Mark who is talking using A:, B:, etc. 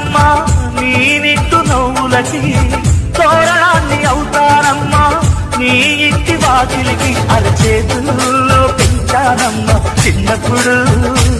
A: తొలగిస్తానమ్మా నీ నిట్టు నవ్వులకి తోరణాన్ని అవుతానమ్మా నీ ఇంటి వాకిలికి అరచేతుల్లో పెంచానమ్మా చిన్నప్పుడు.